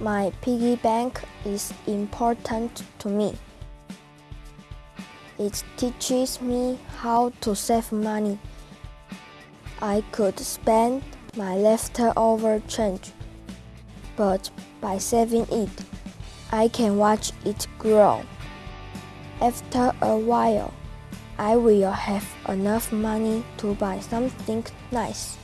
My piggy bank is important to me. It teaches me how to save money. I could spend my leftover change, but by saving it, I can watch it grow. After a while, I will have enough money to buy something nice.